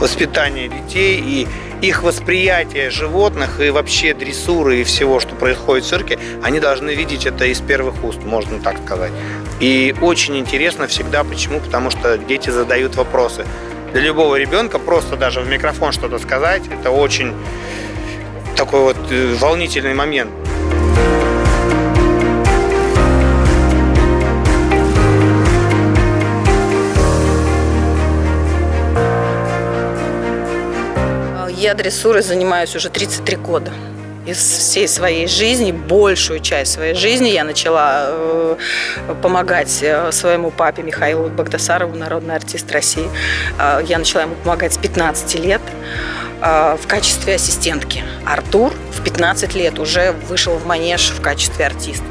воспитания детей и их восприятие животных и вообще дрессуры и всего, что происходит в цирке, они должны видеть это из первых уст, можно так сказать. И очень интересно всегда, почему? Потому что дети задают вопросы. Для любого ребенка просто даже в микрофон что-то сказать, это очень такой вот э, волнительный момент. Я дрессурой занимаюсь уже 33 года. Из всей своей жизни, большую часть своей жизни я начала э, помогать э, своему папе Михаилу Багдасарову, народный артист России. Э, я начала ему помогать с 15 лет э, в качестве ассистентки. Артур в 15 лет уже вышел в манеж в качестве артиста.